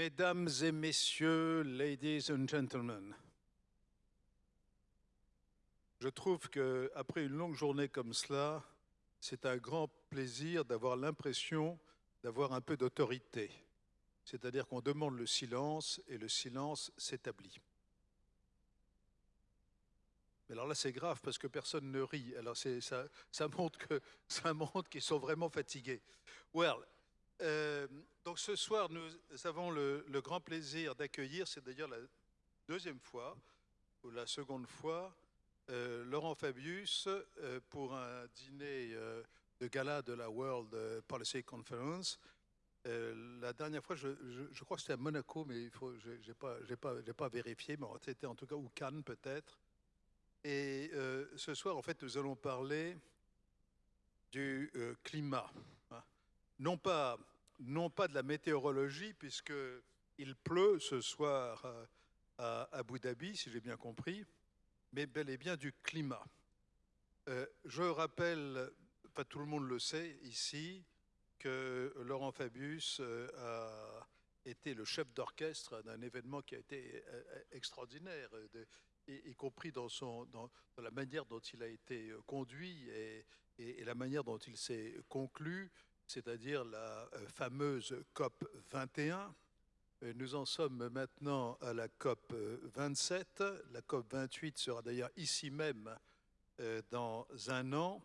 Mesdames et messieurs, ladies and gentlemen, je trouve qu'après une longue journée comme cela, c'est un grand plaisir d'avoir l'impression d'avoir un peu d'autorité. C'est-à-dire qu'on demande le silence et le silence s'établit. Mais alors là, c'est grave parce que personne ne rit. Alors ça, montre qu'ils sont vraiment fatigués. Well, euh, donc ce soir, nous avons le, grand plaisir d'accueillir, c'est d'ailleurs la deuxième fois ou la seconde fois, euh, Laurent Fabius euh, pour un dîner de gala de la World Policy Conference. la dernière fois, je, crois que c'était à Monaco, mais il faut, j'ai pas, pas, pas vérifié, mais c'était en tout cas ou Cannes peut-être. Et ce soir, en fait, nous allons parler du climat. Non pas non pas de la météorologie, puisqu'il pleut ce soir à Abu Dhabi, si j'ai bien compris, mais bel et bien du climat. Euh, je rappelle, pas tout le monde le sait ici, que Laurent Fabius euh, a été le chef d'orchestre d'un événement qui a été euh, extraordinaire, y, compris dans, son, dans, la manière dont il a été conduit et, et la manière dont il s'est conclu c'est-à-dire la euh, fameuse COP 21. Euh, nous en sommes maintenant à la COP 27. La COP 28 sera d'ailleurs ici même euh, dans un an.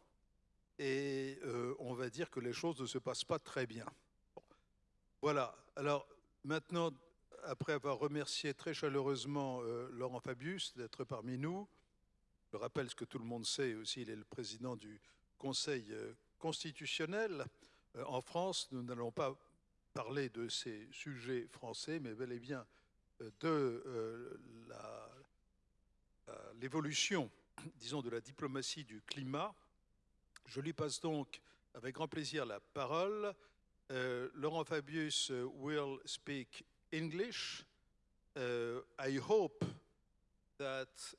Et on va dire que les choses ne se passent pas très bien. Voilà. Alors maintenant, après avoir remercié très chaleureusement Laurent Fabius d'être parmi nous, je rappelle ce que tout le monde sait aussi, il est le président du Conseil constitutionnel. Euh, en France, nous n'allons pas parler de ces sujets français, mais bel et bien euh, de euh, l'évolution, disons, de la diplomatie du climat. Je lui passe donc avec grand plaisir la parole. Laurent Fabius will speak English. I hope that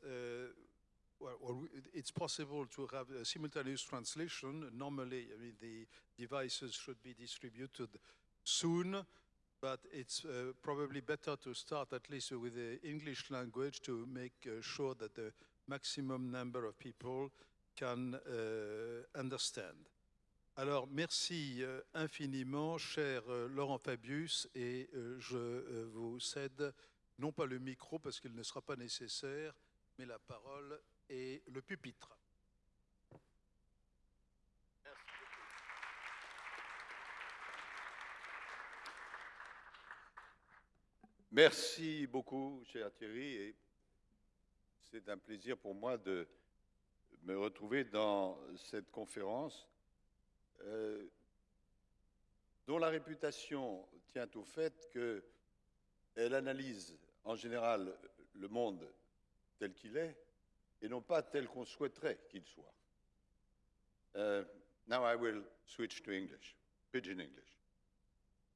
well, it's possible to have a simultaneous translation. Normally, I mean, the devices should be distributed soon, but it's uh, probably better to start at least with the English language to make uh, sure that the maximum number of people can uh, understand. Alors, merci euh, infiniment, cher euh, Laurent Fabius, et euh, je vous cède non pas le micro parce qu'il ne sera pas nécessaire, mais la parole et le pupitre. Merci beaucoup, cher Thierry, et c'est un plaisir pour moi de me retrouver dans cette conférence euh, dont la réputation tient au fait qu'elle analyse en général le monde tel qu'il est, et non pas tel qu'on souhaiterait qu'il soit. Uh, now I will switch to English, pidgin English.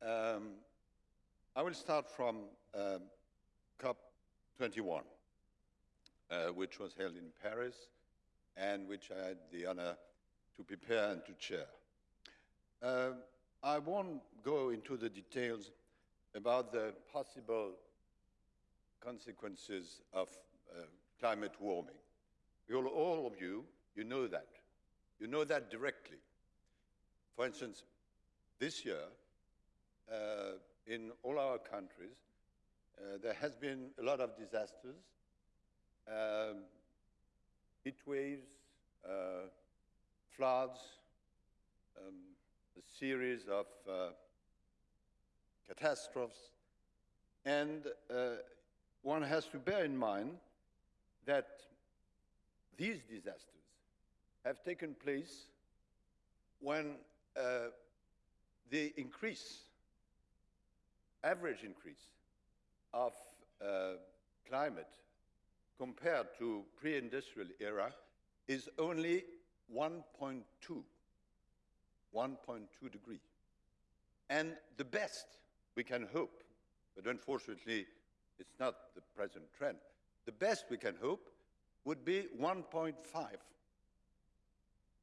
Um, I will start from uh, COP21, uh, which was held in Paris and which I had the honor to prepare and to chair. Uh, I won't go into the details about the possible consequences of uh, climate warming. You'll, all of you, you know that. You know that directly. For instance, this year, uh, in all our countries, uh, there has been a lot of disasters, um, heat waves, uh, floods, um, a series of uh, catastrophes, and uh, one has to bear in mind that these disasters have taken place when uh, the increase, average increase of uh, climate compared to pre-industrial era is only 1.2, 1.2 degree. And the best we can hope, but unfortunately it's not the present trend, the best we can hope would be 1.5.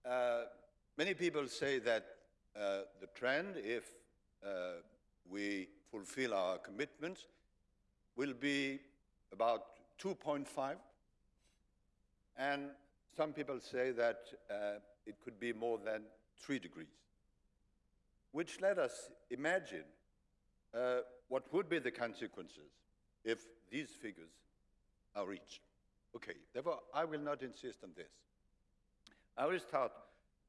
Uh, many people say that uh, the trend, if uh, we fulfill our commitments will be about 2.5. And some people say that uh, it could be more than 3 degrees, which let us imagine uh, what would be the consequences if these figures are. Okay, therefore, I will not insist on this. I will start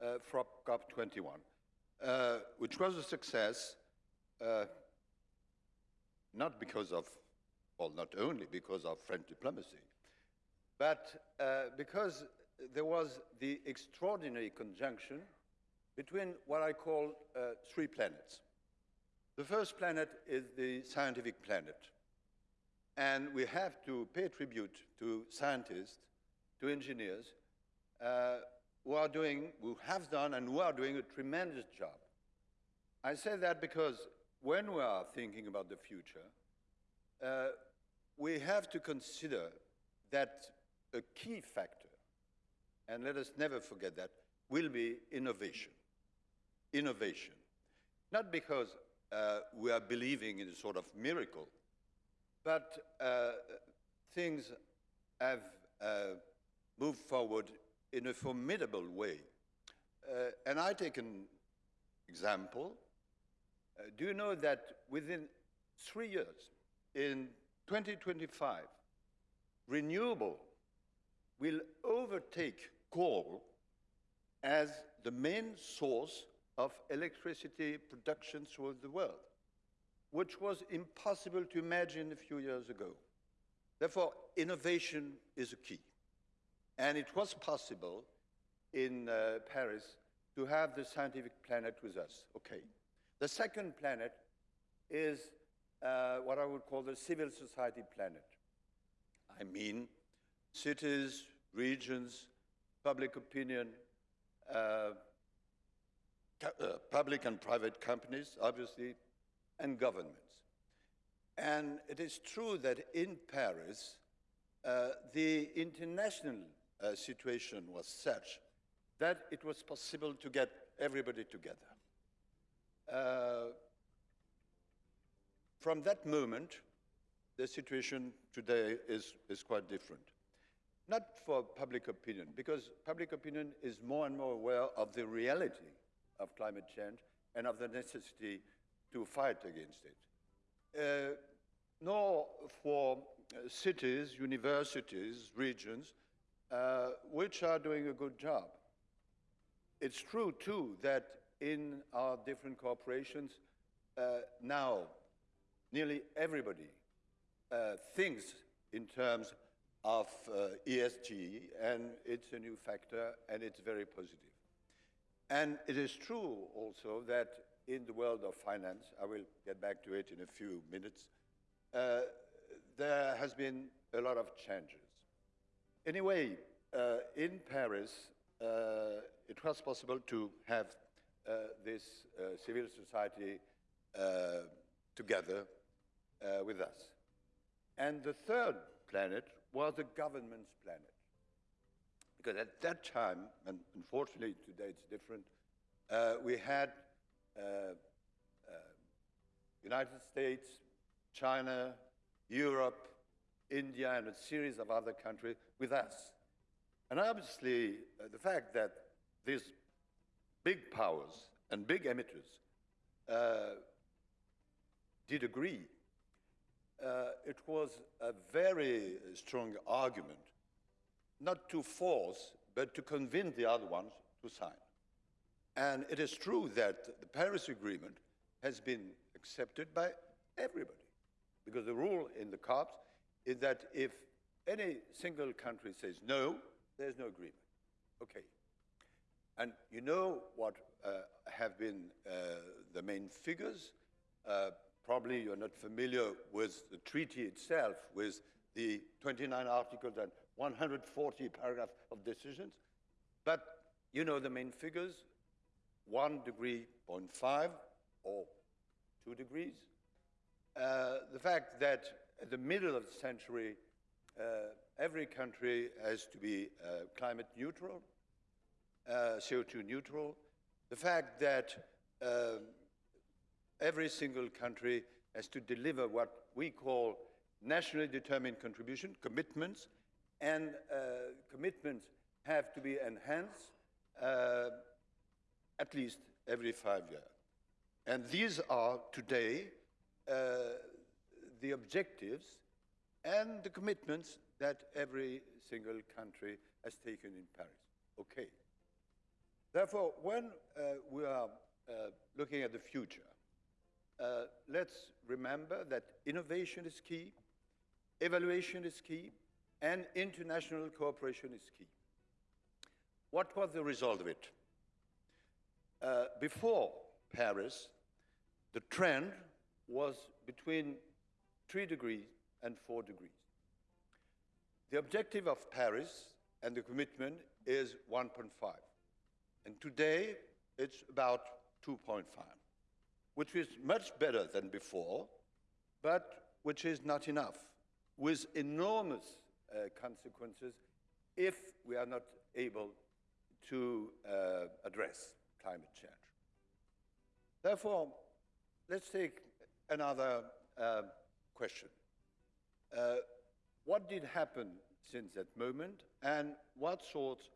uh, from COP21, uh, which was a success, uh, not because of, well, not only because of French diplomacy, but uh, because there was the extraordinary conjunction between what I call uh, three planets. The first planet is the scientific planet. And we have to pay tribute to scientists, to engineers, uh, who are doing, who have done and who are doing a tremendous job. I say that because when we are thinking about the future, uh, we have to consider that a key factor, and let us never forget that, will be innovation. Innovation. Not because uh, we are believing in a sort of miracle, but uh, things have uh, moved forward in a formidable way. Uh, and I take an example. Uh, do you know that within three years, in 2025, renewable will overtake coal as the main source of electricity production throughout the world, which was impossible to imagine a few years ago. Therefore, innovation is a key. And it was possible in uh, Paris to have the scientific planet with us. Okay. The second planet is uh, what I would call the civil society planet. I mean, cities, regions, public opinion, uh, uh, public and private companies, obviously, and governments. And it is true that in Paris, uh, the international uh, situation was such that it was possible to get everybody together. Uh, from that moment, the situation today is, is quite different. Not for public opinion, because public opinion is more and more aware of the reality of climate change and of the necessity to fight against it. Uh, nor for uh, cities, universities, regions, uh, which are doing a good job. It's true, too, that in our different corporations, uh, now nearly everybody uh, thinks in terms of uh, ESG, and it's a new factor, and it's very positive. And it is true also that in the world of finance, I will get back to it in a few minutes, uh, there has been a lot of changes. Anyway, uh, in Paris, uh, it was possible to have uh, this uh, civil society uh, together with us. And the third planet was the government's planet. Because at that time, and unfortunately today it's different, we had United States, China, Europe, India, and a series of other countries with us. And obviously, uh, the fact that these big powers and big emitters uh, did agree uh, it was a very strong argument, not to force, but to convince the other ones to sign. And it is true that the Paris Agreement has been accepted by everybody, because the rule in the COPs is that if any single country says no, there's no agreement. Okay. And you know what uh, have been uh, the main figures. Uh, Probably you're not familiar with the treaty itself, with the 29 articles and 140 paragraphs of decisions. But you know the main figures, one degree, 0.5 or two degrees. Uh, the fact that at the middle of the century, uh, every country has to be uh, climate neutral, uh, CO2 neutral. The fact that um, every single country has to deliver what we call nationally determined contribution, commitments, and uh, commitments have to be enhanced uh, at least every five years. And these are today uh, the objectives and the commitments that every single country has taken in Paris. Okay. Therefore, when uh, we are uh, looking at the future, uh, let's remember that innovation is key, evaluation is key, and international cooperation is key. What was the result of it? Uh, before Paris, the trend was between 3 degrees and 4 degrees. The objective of Paris and the commitment is 1.5. And today, it's about 2.5, which is much better than before, but which is not enough, with enormous uh, consequences if we are not able to uh, address climate change. Therefore, let's take another uh, question. Uh, what did happen since that moment, and what sorts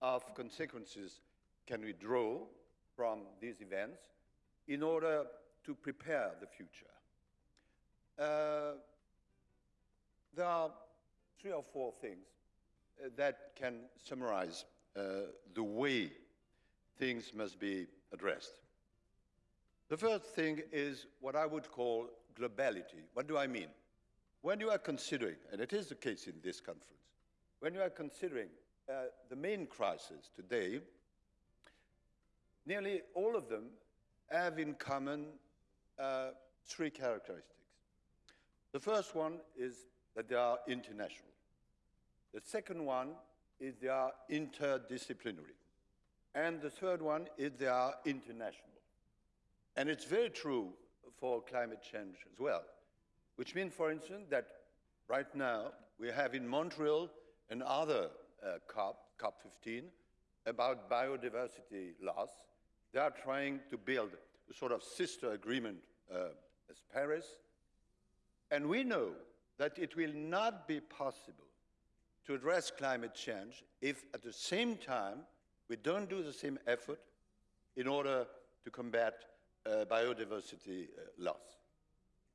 of consequences can we draw from these events in order to prepare the future? Uh, there are three or four things uh, that can summarize uh, the way things must be addressed. The first thing is what I would call globality. What do I mean? When you are considering, and it is the case in this conference, when you are considering uh, the main crises today, nearly all of them have in common uh, three characteristics. The first one is that they are international. The second one is they are interdisciplinary. And the third one is they are international. And it's very true for climate change as well, which means, for instance, that right now we have in Montreal another uh, COP, COP15, about biodiversity loss. They are trying to build a sort of sister agreement uh, as Paris. And we know that it will not be possible to address climate change if at the same time we don't do the same effort in order to combat uh, biodiversity uh, loss.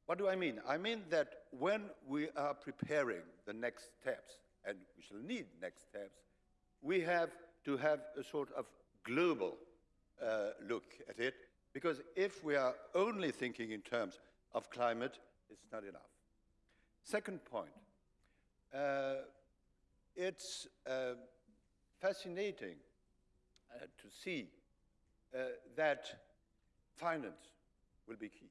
What do I mean? I mean that when we are preparing the next steps, and we shall need next steps, we have to have a sort of global uh, look at it, because if we are only thinking in terms of climate, it's not enough. Second point, uh, it's uh, fascinating uh, to see uh, that finance will be key.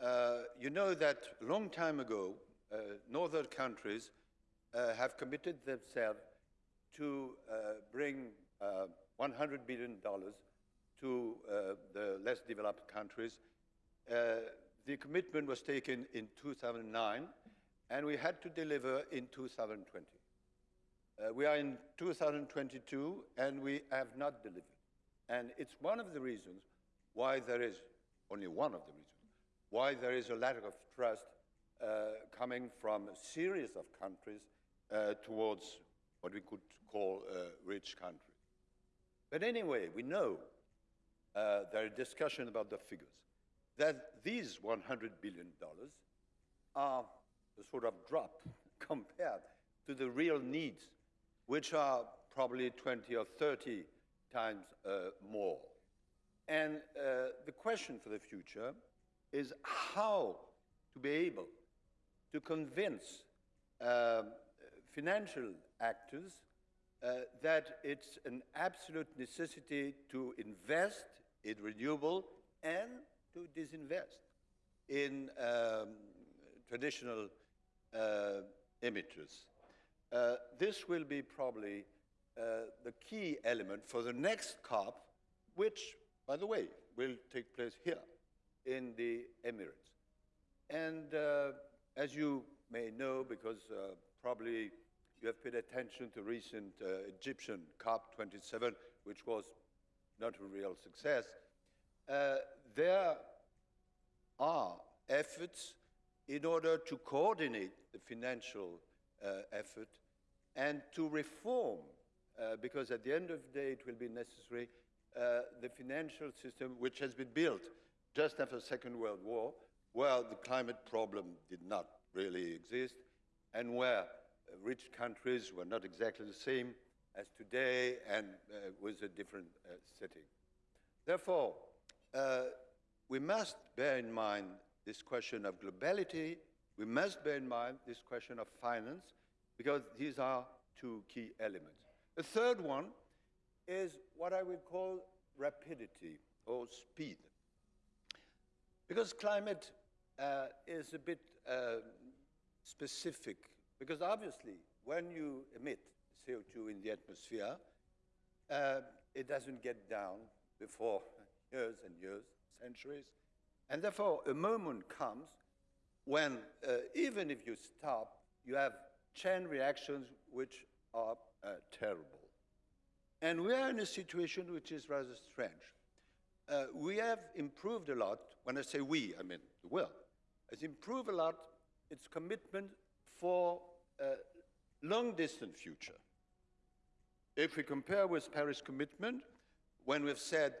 Uh, you know that long time ago, uh, northern countries uh, have committed themselves to bring $100 billion to the less developed countries. the commitment was taken in 2009, and we had to deliver in 2020. Uh, we are in 2022, and we have not delivered. And it's one of the reasons why there is, only one of the reasons, why there is a lack of trust uh, coming from a series of countries uh, towards what we could call uh, rich countries. But anyway, we know uh, there is discussion about the figures, that these $100 billion are a sort of drop compared to the real needs, which are probably 20 or 30 times uh, more. And uh, the question for the future is how to be able to convince uh, financial actors uh, that it's an absolute necessity to invest in renewable and to disinvest in um, traditional uh, emitters. Uh, this will be probably uh, the key element for the next COP, which, by the way, will take place here in the Emirates. And uh, as you may know, because uh, probably you have paid attention to recent uh, Egyptian COP27, which was not a real success, there are efforts in order to coordinate the financial effort and to reform, uh, because at the end of the day it will be necessary, uh, the financial system which has been built just after the Second World War, where the climate problem did not really exist, and where uh, rich countries were not exactly the same as today and uh, with a different uh, setting. Therefore, uh, we must bear in mind this question of globality. We must bear in mind this question of finance, because these are two key elements. The third one is what I would call rapidity or speed. Because climate uh, is a bit uh, specific, because obviously when you emit CO2 in the atmosphere, uh, it doesn't get down before years and years, centuries. And therefore, a moment comes when, uh, even if you stop, you have chain reactions which are uh, terrible. And we are in a situation which is rather strange. Uh, we have improved a lot. When I say we, I mean the world has improved a lot its commitment for a long distant future. If we compare with Paris commitment, when we've said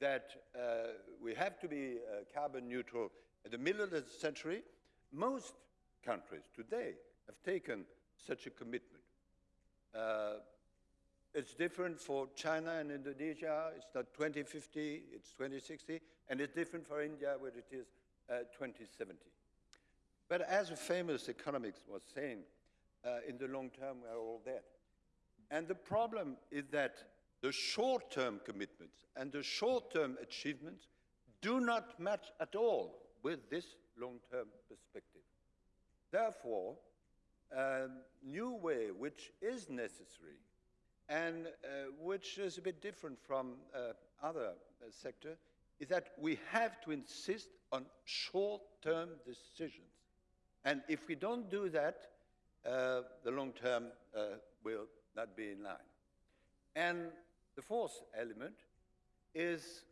that uh, we have to be uh, carbon neutral at the middle of the century, most countries today have taken such a commitment. Uh, it's different for China and Indonesia. It's not 2050, it's 2060. And it's different for India, where it is uh, 2070. But as a famous economist was saying, uh, in the long term, we are all dead. And the problem is that the short-term commitments and the short-term achievements do not match at all with this long-term perspective. Therefore, a new way which is necessary and uh, which is a bit different from uh, other uh, sectors is that we have to insist on short-term decisions. And if we don't do that, uh, the long term uh, will not be in line. And the fourth element is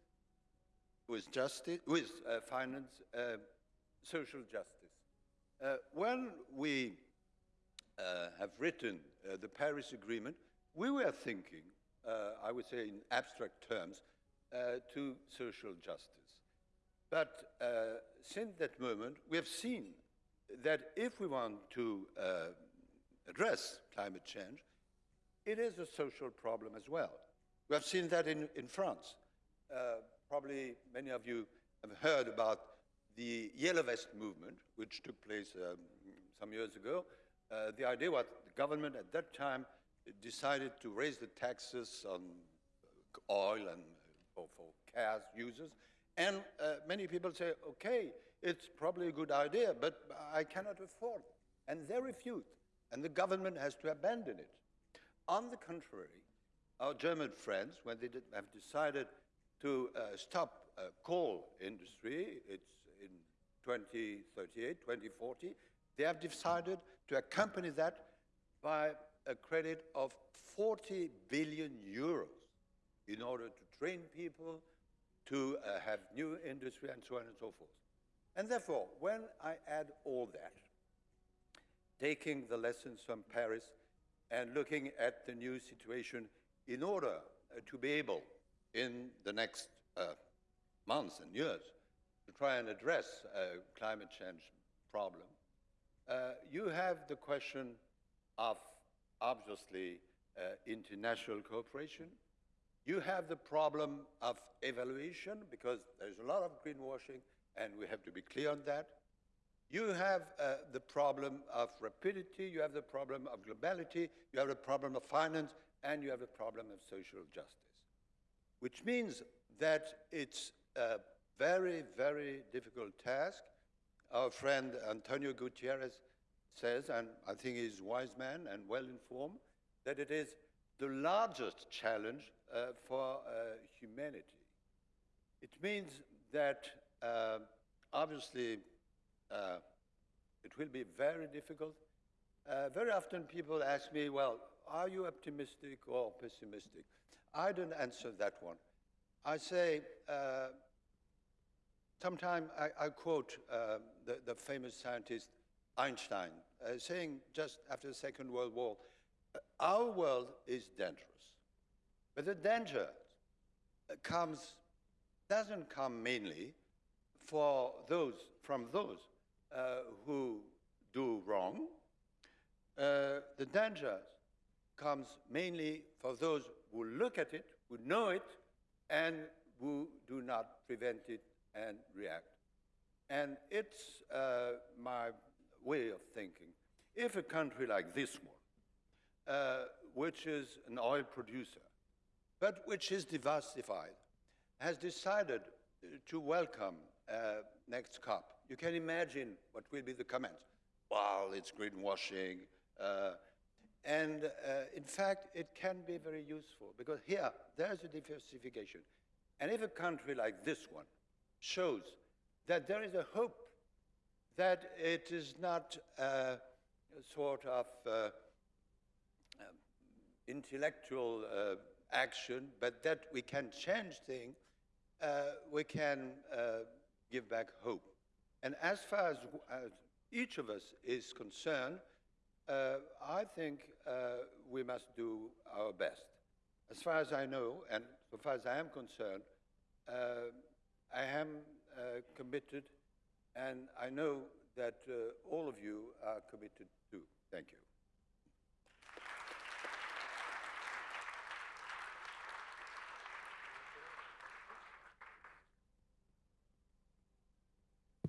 with justice, with uh, finance, uh, social justice. Uh, when we uh, have written uh, the Paris Agreement, we were thinking, I would say in abstract terms, to social justice. But since that moment, we have seen that if we want to address climate change, it is a social problem as well. We have seen that in, in France. Uh, probably many of you have heard about the Yellow Vest movement, which took place um, some years ago. Uh, the idea was the government at that time decided to raise the taxes on oil and for, for cars users. And uh, many people say, okay, it's probably a good idea, but I cannot afford it. And they refuse, and the government has to abandon it. On the contrary, our German friends, when they have decided to uh, stop uh, coal industry, it's 2038, 2040, they have decided to accompany that by a credit of 40 billion euros in order to train people, to uh, have new industry, and so on and so forth. And therefore, when I add all that, taking the lessons from Paris and looking at the new situation in order uh, to be able, in the next uh, months and years, try and address a climate change problem, uh, you have the question of, obviously, uh, international cooperation. You have the problem of evaluation, because there's a lot of greenwashing, and we have to be clear on that. You have uh, the problem of rapidity, you have the problem of globality, you have the problem of finance, and you have the problem of social justice, which means that it's a very, very difficult task. Our friend Antonio Gutierrez says, and I think he's a wise man and well informed, that it is the largest challenge uh, for uh, humanity. It means that uh, obviously uh, it will be very difficult. Uh, very often people ask me, well, are you optimistic or pessimistic? I don't answer that one. I say, Sometimes I, I quote uh, the, the famous scientist Einstein uh, saying just after the Second World War, "Uh, our world is dangerous. But the danger uh, comes, doesn't come mainly for those, from those uh, who do wrong. Uh, the danger comes mainly for those who look at it, who know it, and who do not prevent it and react. And it's uh, my way of thinking. If a country like this one, uh, which is an oil producer, but which is diversified, has decided to welcome uh, next COP, you can imagine what will be the comments. Well, it's greenwashing. Uh, and uh, in fact, it can be very useful because here, there's a diversification. And if a country like this one shows that there is a hope that it is not uh, a sort of uh, um, intellectual uh, action, but that we can change things, uh, we can uh, give back hope. And as far as, as each of us is concerned, uh, I think we must do our best. As far as I know, and so far as I am concerned, I am committed, and I know that uh, all of you are committed to. Thank you.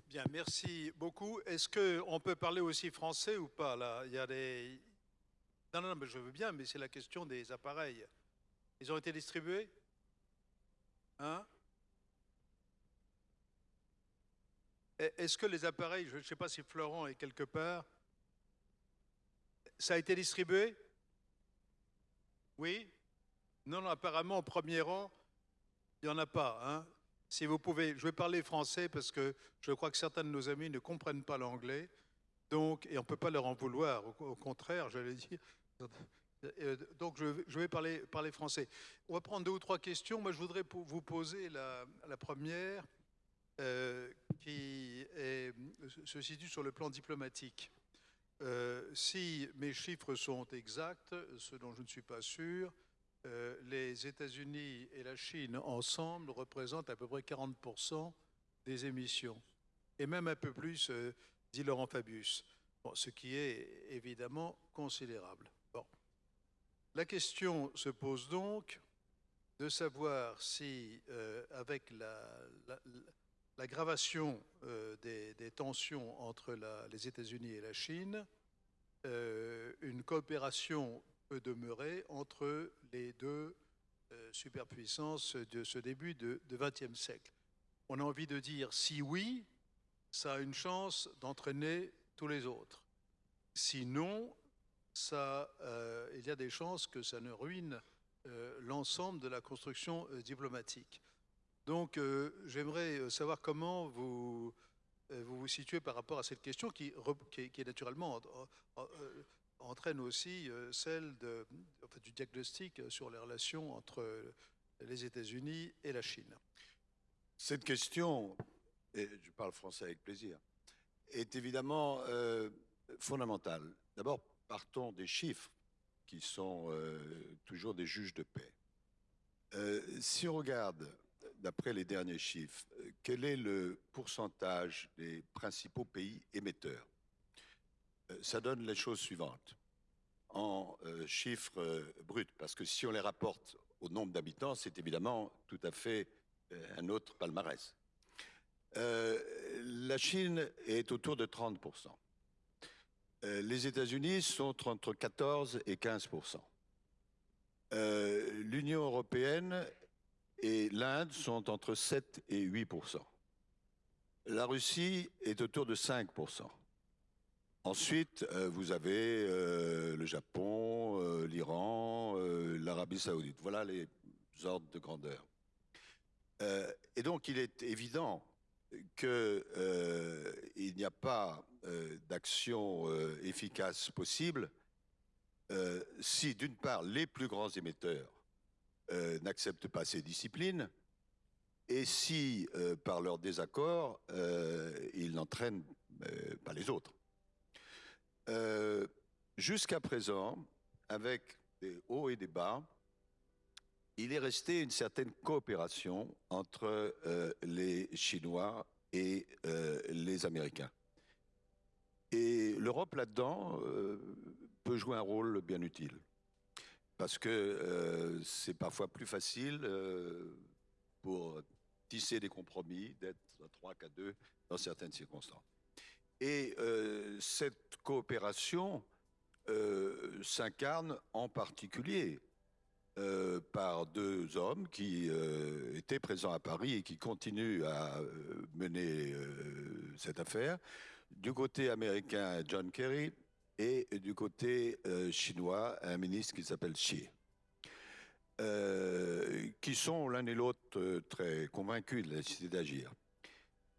Bien, merci beaucoup. Est-ce qu'on peut parler aussi français ou pas là? Il y a des... Non, non, non, mais je veux bien, mais c'est la question des appareils. Ils ont été distribués? Hein? Est-ce que les appareils, je ne sais pas si Florent est quelque part, ça a été distribué? Oui? Non, non, apparemment, au premier rang, il n'y en a pas. Hein si vous pouvez, je vais parler français parce que je crois que certains de nos amis ne comprennent pas l'anglais. Donc, et on ne peut pas leur en vouloir, au, contraire, j'allais dire. Euh, donc, je, vais parler, parler, français. On va prendre deux ou trois questions. Moi, je voudrais vous poser la première, euh, qui se situe sur le plan diplomatique. Euh, si mes chiffres sont exacts, ce dont je ne suis pas sûr, euh, les États-Unis et la Chine ensemble représentent à peu près 40% des émissions, et même un peu plus, dit Laurent Fabius, ce qui est évidemment considérable. Bon. La question se pose donc de savoir si, avec l'aggravation des, des, tensions entre les États-Unis et la Chine, une coopération peut demeurer entre les deux euh, superpuissances de ce début de XXe siècle. On a envie de dire si oui, ça a une chance d'entraîner tous les autres. Sinon, ça, euh, il y a des chances que ça ne ruine euh, l'ensemble de la construction diplomatique. Donc, j'aimerais savoir comment vous, vous vous situez par rapport à cette question qui, qui, naturellement entraîne aussi euh, celle de, du diagnostic sur les relations entre les États-Unis et la Chine. Cette question, et je parle français avec plaisir, est évidemment euh, fondamentale. D'abord, partons des chiffres qui sont euh, toujours des juges de paix. si on regarde, d'après les derniers chiffres, quel est le pourcentage des principaux pays émetteurs? Euh, ça donne les choses suivantes. En euh, chiffres euh, bruts, parce que si on les rapporte au nombre d'habitants, c'est évidemment tout à fait un autre palmarès. la Chine est autour de 30%. les États-Unis sont entre 14 et 15%. L'Union européenne et l'Inde sont entre 7 et 8%. La Russie est autour de 5%. Ensuite, euh, vous avez euh, le Japon, euh, l'Iran, l'Arabie saoudite. Voilà les ordres de grandeur. et donc, il est évident qu'il n'y a pas d'action efficace possible si, d'une part, les plus grands émetteurs n'acceptent pas ces disciplines, et si, par leur désaccord, ils n'entraînent pas les autres. Jusqu'à présent, avec des hauts et des bas, il est resté une certaine coopération entre les Chinois et les Américains. Et l'Europe, là-dedans, peut jouer un rôle bien utile. Parce que c'est parfois plus facile pour tisser des compromis, d'être à trois qu'à deux dans certaines circonstances. Et cette coopération s'incarne en particulier par deux hommes qui étaient présents à Paris et qui continuent à mener cette affaire. Du côté américain, John Kerry, et du côté chinois, un ministre qui s'appelle Xi. qui sont l'un et l'autre très convaincus de la nécessité d'agir.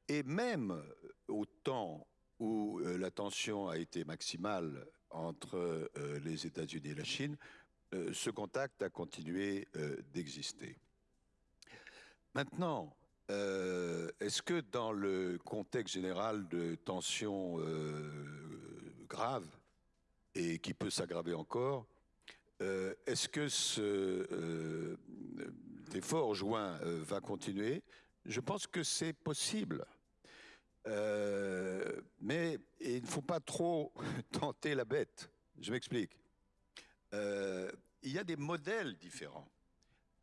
Et même au temps où la tension a été maximale entre les États-Unis et la Chine, ce contact a continué d'exister. Maintenant, est-ce que dans le contexte général de tensions graves et qui peut s'aggraver encore, est-ce que cet effort joint va continuer? Je pense que c'est possible. mais il ne faut pas trop tenter la bête. Je m'explique. il y a des modèles différents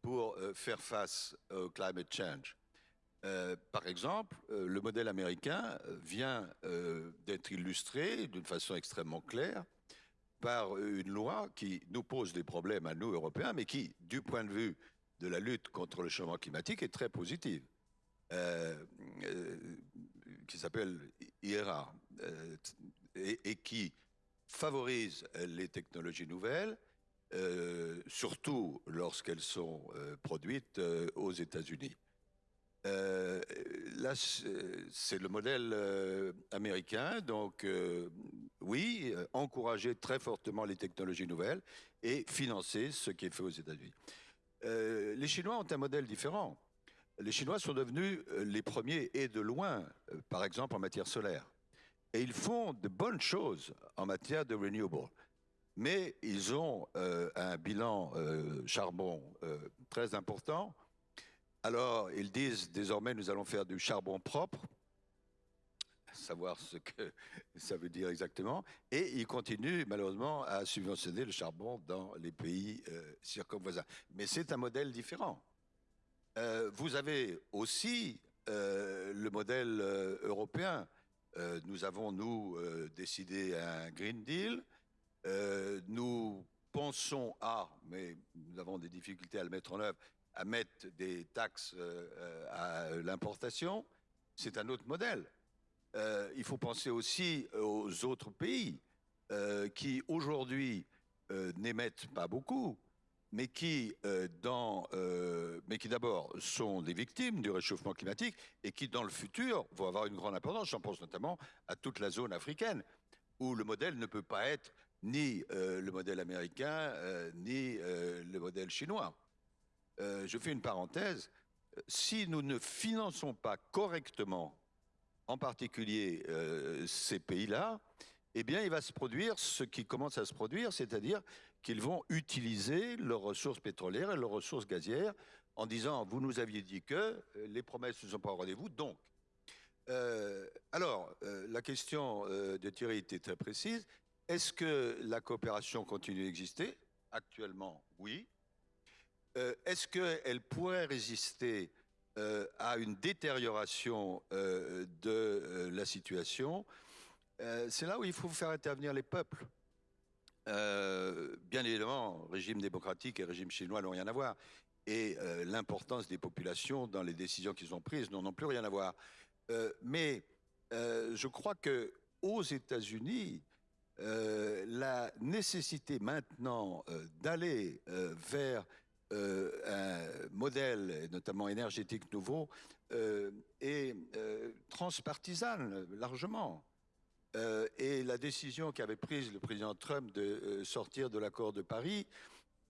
pour faire face au climate change. par exemple, le modèle américain vient d'être illustré d'une façon extrêmement claire par une loi qui nous pose des problèmes à nous, Européens, mais qui, du point de vue de la lutte contre le changement climatique, est très positive, qui s'appelle IRA, et, qui favorise les technologies nouvelles, surtout lorsqu'elles sont produites aux États-Unis. Là, c'est le modèle américain, donc oui, encourager très fortement les technologies nouvelles et financer ce qui est fait aux États-Unis. les Chinois ont un modèle différent. Les Chinois sont devenus les premiers et de loin, par exemple en matière solaire. Et ils font de bonnes choses en matière de renewable. Mais ils ont un bilan charbon très important. Alors, ils disent désormais, nous allons faire du charbon propre savoir ce que ça veut dire exactement. Et ils continuent malheureusement à subventionner le charbon dans les pays circonvoisins. Mais c'est un modèle différent. vous avez aussi le modèle européen nous avons, nous, décidé un Green Deal. nous pensons à, mais nous avons des difficultés à le mettre en œuvre, à mettre des taxes à l'importation. C'est un autre modèle. il faut penser aussi aux autres pays qui, aujourd'hui, n'émettent pas beaucoup, mais qui, euh, euh, qui d'abord sont des victimes du réchauffement climatique et qui, dans le futur, vont avoir une grande importance. J'en pense notamment à toute la zone africaine, où le modèle ne peut pas être ni euh, le modèle américain, ni le modèle chinois. Je fais une parenthèse. Si nous ne finançons pas correctement, en particulier ces pays-là, eh bien, il va se produire ce qui commence à se produire, c'est-à-dire qu'ils vont utiliser leurs ressources pétrolières et leurs ressources gazières en disant vous nous aviez dit que euh, les promesses ne sont pas au rendez-vous, donc. Euh, alors, euh, la question de Thierry était très précise. Est-ce que la coopération continue d'exister Actuellement, oui. Est-ce qu'elle pourrait résister à une détérioration de la situation? C'est là où il faut faire intervenir les peuples. Euh, bien évidemment, régime démocratique et régime chinois n'ont rien à voir. Et euh, l'importance des populations dans les décisions qu'ils ont prises n'ont plus rien à voir. Euh, mais je crois que aux États-Unis, la nécessité maintenant d'aller vers un modèle, notamment énergétique nouveau, est transpartisane largement. Euh, et la décision qu'avait prise le président Trump de euh, sortir de l'accord de Paris,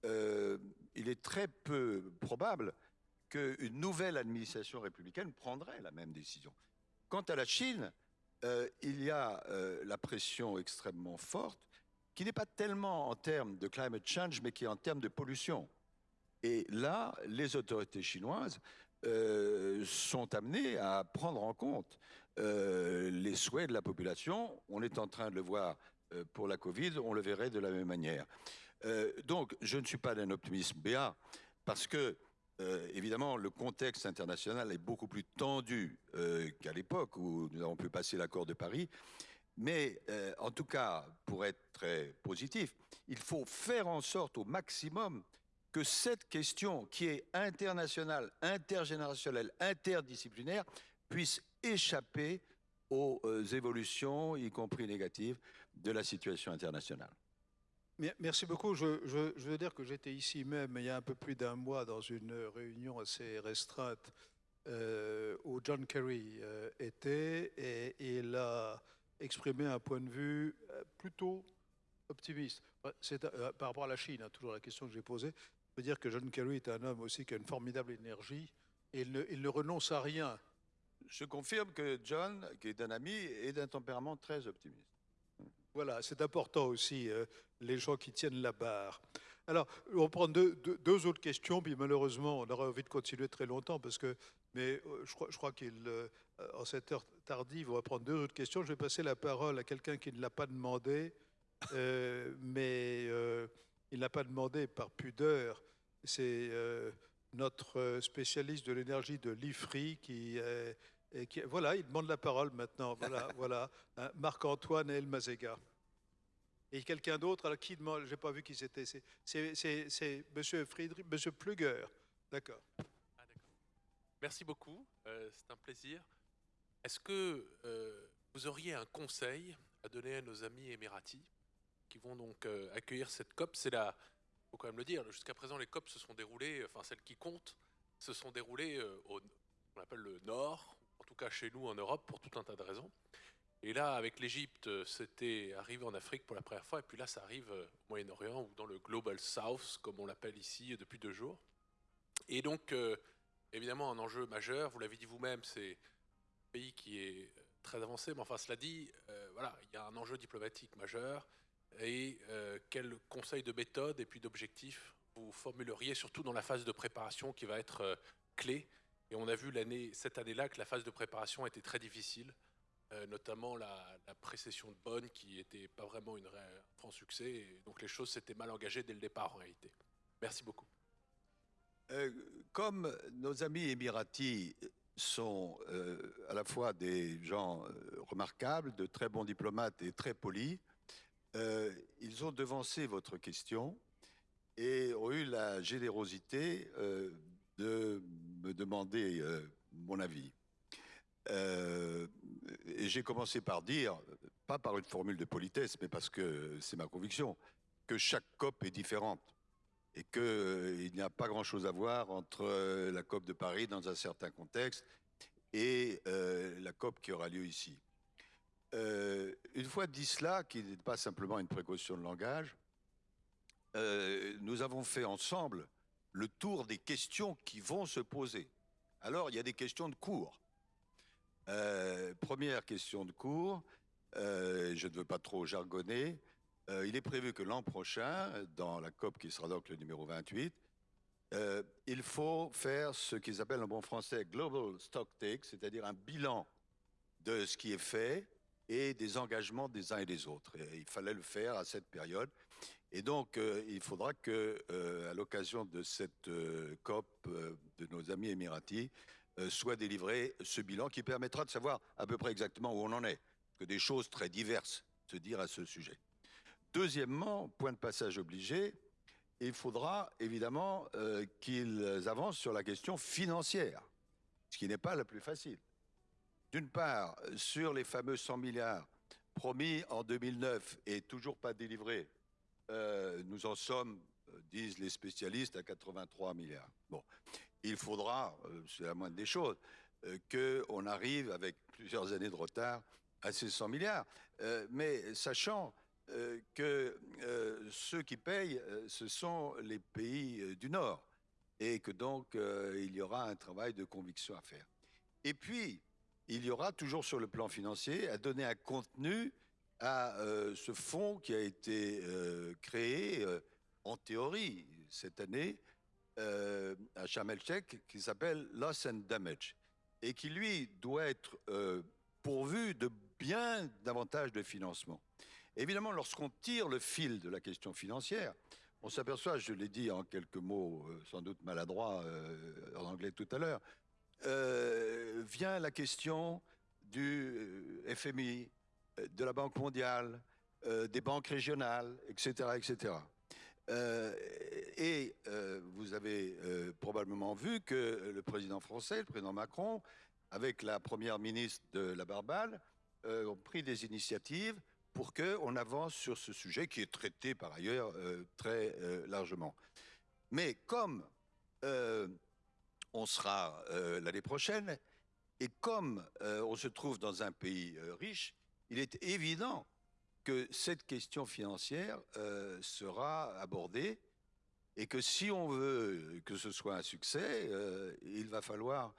euh, il est très peu probable qu'une nouvelle administration républicaine prendrait la même décision. Quant à la Chine, euh, il y a euh, la pression extrêmement forte, qui n'est pas tellement en termes de climate change, mais qui est en termes de pollution. Et là, les autorités chinoises euh, sont amenées à prendre en compte les souhaits de la population. On est en train de le voir pour la Covid, on le verrait de la même manière. donc, je ne suis pas d'un optimisme béat, parce que euh, évidemment, le contexte international est beaucoup plus tendu euh, qu'à l'époque où nous avons pu passer l'accord de Paris. Mais euh, en tout cas, pour être très positif, il faut faire en sorte au maximum que cette question qui est internationale, intergénérationnelle, interdisciplinaire, puisse échapper aux évolutions, y compris négatives, de la situation internationale. Merci beaucoup. Je, veux dire que j'étais ici même il y a un peu plus d'un mois dans une réunion assez restreinte euh, où John Kerry euh, était et, il a exprimé un point de vue euh, plutôt optimiste. C'est par rapport à la Chine, hein, toujours la question que j'ai posée. Je veux dire que John Kerry est un homme aussi qui a une formidable énergie et il ne, il ne renonce à rien. Je confirme que John, qui est un ami, est d'un tempérament très optimiste. Voilà, c'est important aussi, euh, les gens qui tiennent la barre. Alors, on prend deux, deux, autres questions, puis malheureusement, on aura envie de continuer très longtemps, parce que, mais euh, je crois, je crois euh, cette heure tardive, on va prendre deux autres questions. Je vais passer la parole à quelqu'un qui ne l'a pas demandé, mais il n'a pas demandé par pudeur. C'est notre spécialiste de l'énergie de l'IFRI qui est voilà, il demande la parole maintenant. Voilà, voilà. Hein, Marc-Antoine El Mazega. Et quelqu'un d'autre, alors qui demande, j'ai pas vu qui c'était, c'est Monsieur Friedrich, Monsieur Pluger. D'accord. Ah, Merci beaucoup, euh, c'est un plaisir. Est-ce que euh, vous auriez un conseil à donner à nos amis émiratis? Qui vont donc euh, accueillir cette COP C'est là, faut quand même le dire, jusqu'à présent les COP se sont déroulées, enfin celles qui comptent, se sont déroulées au, on appelle le nord, en tout cas chez nous en Europe, pour tout un tas de raisons. Et là, avec l'Égypte, c'était arrivé en Afrique pour la première fois, et puis là, ça arrive au Moyen-Orient ou dans le Global South, comme on l'appelle ici depuis deux jours. Et donc, euh, évidemment, un enjeu majeur, vous l'avez dit vous-même, c'est un pays qui est très avancé, mais enfin, cela dit, euh, voilà, il y a un enjeu diplomatique majeur, et euh, quel conseil de méthode et puis d'objectif vous formuleriez, surtout dans la phase de préparation qui va être clé? Et on a vu cette année-là que la phase de préparation était très difficile, euh, notamment la, précession de Bonn qui n'était pas vraiment un franc succès. Et donc les choses s'étaient mal engagées dès le départ en réalité. Merci beaucoup. Euh, comme nos amis émiratis sont euh, à la fois des gens remarquables, de très bons diplomates et très polis, ils ont devancé votre question et ont eu la générosité de me demander euh, mon avis. Euh, et j'ai commencé par dire, pas par une formule de politesse, mais parce que c'est ma conviction, que chaque COP est différente et qu'il euh, n'y a pas grand-chose à voir entre la COP de Paris dans un certain contexte et la COP qui aura lieu ici. Une fois dit cela, qui n'est pas simplement une précaution de langage, nous avons fait ensemble le tour des questions qui vont se poser. Alors, il y a des questions de cours. Euh, première question de cours, euh, je ne veux pas trop jargonner. Euh, il est prévu que l'an prochain, dans la COP qui sera donc le numéro 28, il faut faire ce qu'ils appellent en bon français Global Stock Take, c'est-à-dire un bilan de ce qui est fait et des engagements des uns et des autres. Il fallait le faire à cette période. Et donc, euh, il faudra que, euh, à l'occasion de cette euh, COP de nos amis émiratis, soit délivré ce bilan qui permettra de savoir à peu près exactement où on en est, que des choses très diverses se dire à ce sujet. Deuxièmement, point de passage obligé, il faudra évidemment qu'ils avancent sur la question financière, ce qui n'est pas la plus facile. D'une part, sur les fameux 100 milliards promis en 2009 et toujours pas délivrés euh, nous en sommes, euh, disent les spécialistes, à 83 milliards. Bon, il faudra, euh, c'est la moindre des choses, qu'on arrive avec plusieurs années de retard à ces 100 milliards. mais sachant que ceux qui payent, ce sont les pays du Nord. et que donc euh, il y aura un travail de conviction à faire. Et puis, il y aura toujours sur le plan financier à donner un contenu à euh, ce fonds qui a été euh, créé euh, en théorie cette année à Sharm qui s'appelle Loss and Damage et qui lui doit être pourvu de bien davantage de financement. Évidemment, lorsqu'on tire le fil de la question financière, on s'aperçoit, je l'ai dit en quelques mots, sans doute maladroits en anglais tout à l'heure, euh, vient la question du euh, FMI, euh, de la Banque mondiale, des banques régionales, etc., etc. Et vous avez probablement vu que le président français, le président Macron, avec la première ministre de la Barbade, ont pris des initiatives pour qu'on avance sur ce sujet qui est traité par ailleurs très largement. Mais comme on sera euh, l'année prochaine, et comme euh, on se trouve dans un pays euh, riche, il est évident que cette question financière sera abordée et que si on veut que ce soit un succès, il va falloir,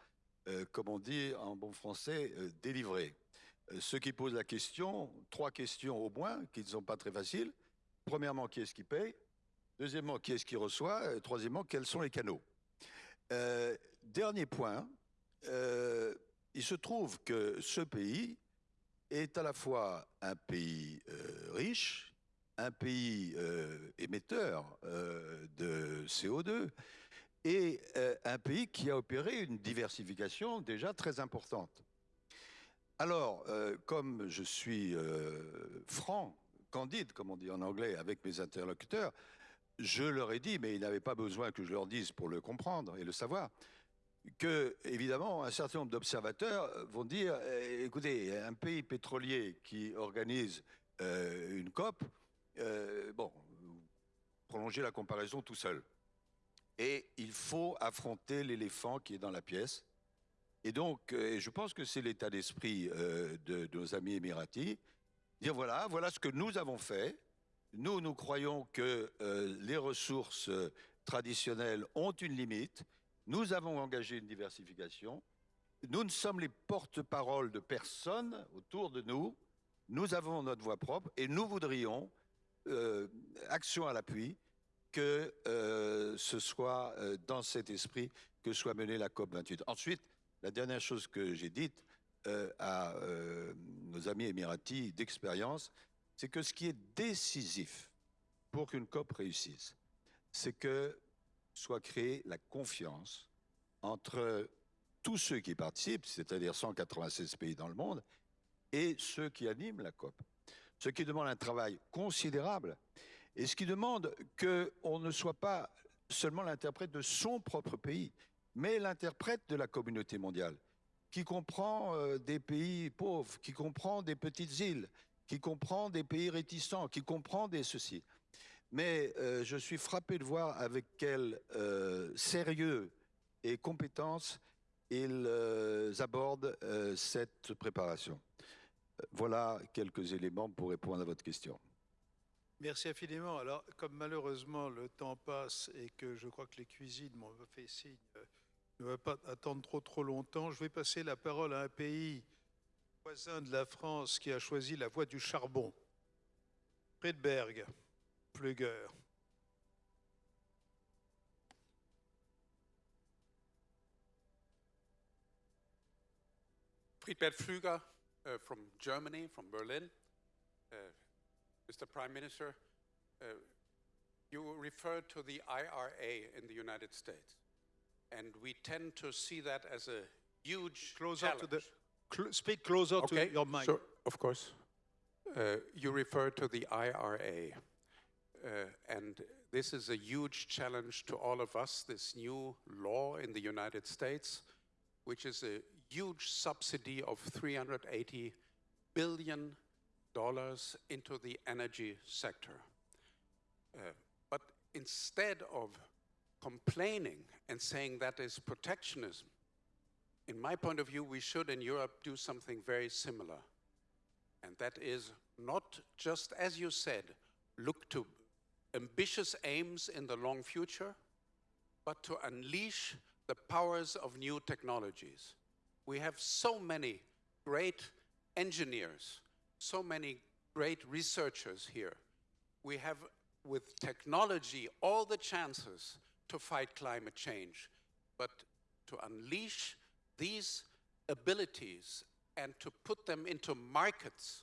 comme on dit en bon français, délivrer. Ceux qui posent la question, trois questions au moins, qui ne sont pas très faciles. Premièrement, qui est-ce qui paye? Deuxièmement, qui est-ce qui reçoit? Troisièmement, quels sont les canaux? Euh, Dernier point, euh, il se trouve que ce pays est à la fois un pays euh, riche, un pays émetteur de CO2 et un pays qui a opéré une diversification déjà très importante. Alors, comme je suis franc, candide, comme on dit en anglais, avec mes interlocuteurs, je leur ai dit, mais ils n'avaient pas besoin que je leur dise pour le comprendre et le savoir, que, évidemment, un certain nombre d'observateurs vont dire, eh, écoutez, un pays pétrolier qui organise euh, une COP, euh, bon, vous prolongez la comparaison tout seul. Et il faut affronter l'éléphant qui est dans la pièce. Et donc, euh, je pense que c'est l'état d'esprit de, de nos amis émiratis, dire voilà, voilà ce que nous avons fait. Nous, nous croyons que euh, les ressources euh, traditionnelles ont une limite. Nous avons engagé une diversification. Nous ne sommes les porte-paroles de personne autour de nous. Nous avons notre voix propre et nous voudrions, euh, action à l'appui, que ce soit dans cet esprit que soit menée la COP 28. Ensuite, la dernière chose que j'ai dite à nos amis émiratis d'expérience, c'est que ce qui est décisif pour qu'une COP réussisse, c'est que soit créée la confiance entre tous ceux qui participent, c'est-à-dire 196 pays dans le monde, et ceux qui animent la COP. Ce qui demande un travail considérable et ce qui demande qu'on ne soit pas seulement l'interprète de son propre pays, mais l'interprète de la communauté mondiale, qui comprend euh, des pays pauvres, qui comprend des petites îles, qui comprend des pays réticents, qui comprend des ceci. Mais euh, je suis frappé de voir avec quel euh, sérieux et compétence ils euh, abordent cette préparation. Voilà quelques éléments pour répondre à votre question. Merci infiniment. Alors, comme malheureusement le temps passe et que je crois que les cuisines m'ont fait signe, ne va pas attendre trop trop longtemps, je vais passer la parole à un pays voisin de la France qui a choisi la voie du charbon. Bergue, Plugger. Friedbert Pflüger uh, from Germany, from Berlin. Uh, Mr. Prime Minister, uh, you referred to the IRA in the United States, and we tend to see that as a huge Closer challenge. to the, cl- speak closer okay, to your mic. sure, of course. Uh, you refer to the IRA, uh, and this is a huge challenge to all of us, this new law in the United States, which is a huge subsidy of 380 billion dollars into the energy sector. Uh, but instead of complaining and saying that is protectionism, in my point of view, we should in Europe do something very similar. And that is not just, as you said, look to ambitious aims in the long future, but to unleash the powers of new technologies. We have so many great engineers, so many great researchers here. We have, with technology, all the chances to fight climate change, but to unleash these abilities and to put them into markets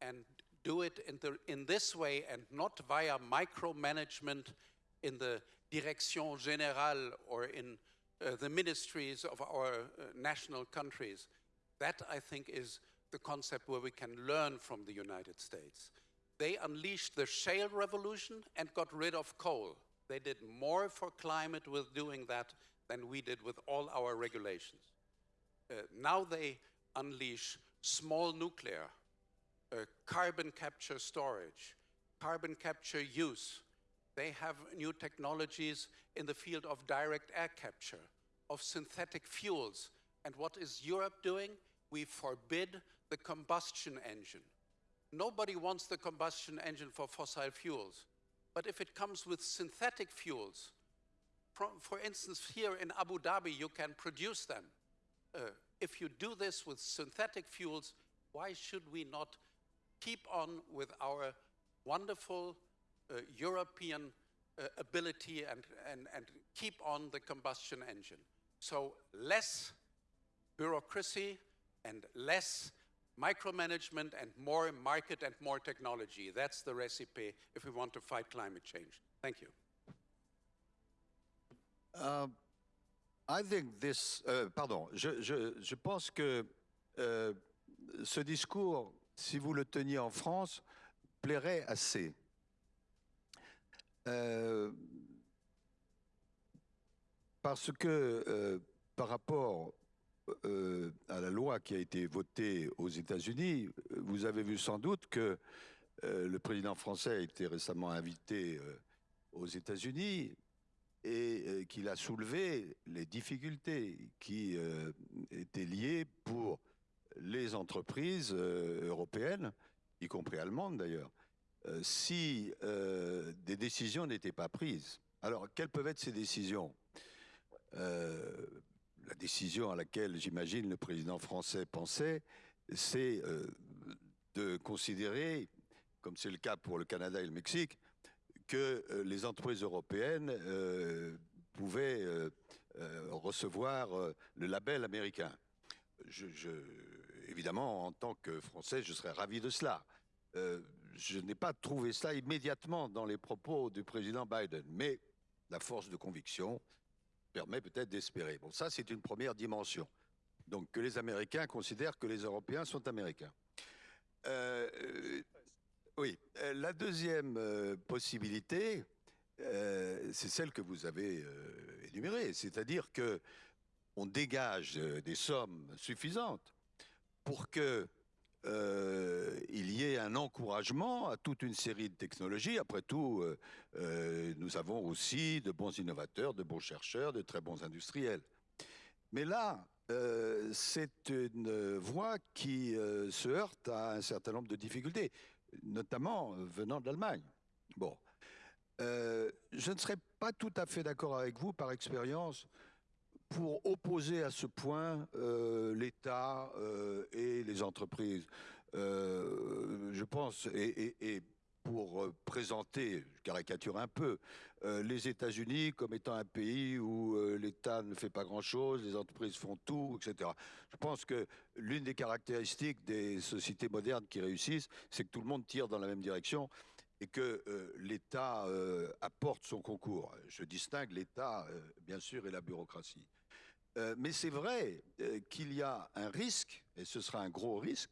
and do it in, the, in this way and not via micromanagement in the Direction Générale or in uh, the ministries of our uh, national countries. That, I think, is the concept where we can learn from the United States. They unleashed the shale revolution and got rid of coal. They did more for climate with doing that than we did with all our regulations. Uh, now they unleash small nuclear, uh, carbon capture storage, carbon capture use. They have new technologies in the field of direct air capture, of synthetic fuels. And what is Europe doing? We forbid the combustion engine. Nobody wants the combustion engine for fossil fuels. But if it comes with synthetic fuels, for instance, here in Abu Dhabi, you can produce them. Uh, if you do this with synthetic fuels, why should we not keep on with our wonderful uh, European uh, ability and, and, and keep on the combustion engine? So less bureaucracy and less micromanagement and more market and more technology. That's the recipe if we want to fight climate change. Thank you. Uh, I think this, euh, pardon, je, je, pense que euh, ce discours, si vous le teniez en France, plairait assez. Euh, parce que par rapport à la loi qui a été votée aux États-Unis, vous avez vu sans doute que le président français a été récemment invité aux États-Unis et euh, qu'il a soulevé les difficultés qui euh, étaient liées pour les entreprises euh, européennes, y compris allemandes d'ailleurs, si des décisions n'étaient pas prises. Alors, quelles peuvent être ces décisions? La décision à laquelle, j'imagine, le président français pensait, c'est de considérer, comme c'est le cas pour le Canada et le Mexique, que euh, les entreprises européennes euh, pouvaient euh, recevoir le label américain. Évidemment, en tant que Français, je serais ravi de cela. je n'ai pas trouvé cela immédiatement dans les propos du président Biden, mais la force de conviction, permet peut-être d'espérer. Bon, ça, c'est une première dimension. Donc, que les Américains considèrent que les Européens sont Américains. Oui, euh, la deuxième euh, possibilité, euh, c'est celle que vous avez énumérée, c'est-à-dire que on dégage des sommes suffisantes pour que euh, il y ait un encouragement à toute une série de technologies. Après tout, nous avons aussi de bons innovateurs, de bons chercheurs, de très bons industriels. Mais là, c'est une voie qui se heurte à un certain nombre de difficultés, notamment venant d'Allemagne. Bon. Euh, je ne serais pas tout à fait d'accord avec vous par expérience pour opposer à ce point euh, l'État euh, et les entreprises. Euh, je pense, et, et, pour euh, présenter, je caricature un peu, euh, les États-Unis comme étant un pays où euh, l'État ne fait pas grand-chose, les entreprises font tout, etc. Je pense que l'une des caractéristiques des sociétés modernes qui réussissent, c'est que tout le monde tire dans la même direction et que euh, l'État apporte son concours. Je distingue l'État, bien sûr, et la bureaucratie. Mais c'est vrai qu'il y a un risque, et ce sera un gros risque,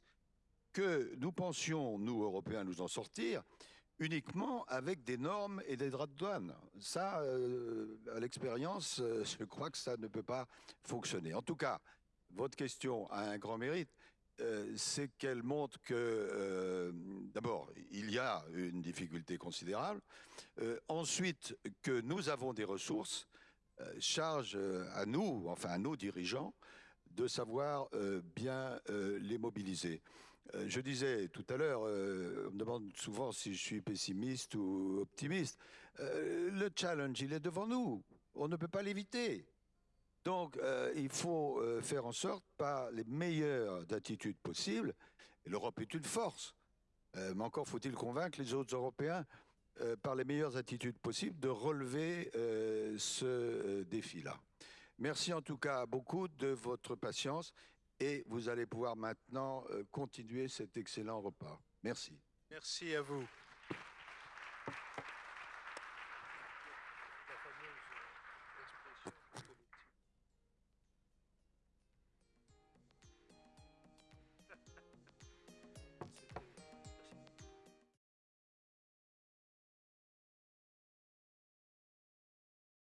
que nous pensions, nous, Européens, nous en sortir uniquement avec des normes et des droits de douane. Ça, euh, à l'expérience, euh, je crois que ça ne peut pas fonctionner. En tout cas, votre question a un grand mérite, euh, c'est qu'elle montre que, d'abord, il y a une difficulté considérable, ensuite, que nous avons des ressources, charge à nous, enfin à nos dirigeants, de savoir bien les mobiliser. Je disais tout à l'heure, on me demande souvent si je suis pessimiste ou optimiste. Le challenge, il est devant nous. on ne peut pas l'éviter. Donc, euh, il faut euh, faire en sorte, par les meilleures attitudes possibles, l'Europe est une force, euh, mais encore faut-il convaincre les autres Européens, euh, par les meilleures attitudes possibles, de relever euh, ce euh, défi-là. Merci en tout cas beaucoup de votre patience et vous allez pouvoir maintenant euh, continuer cet excellent repas. Merci. Merci à vous.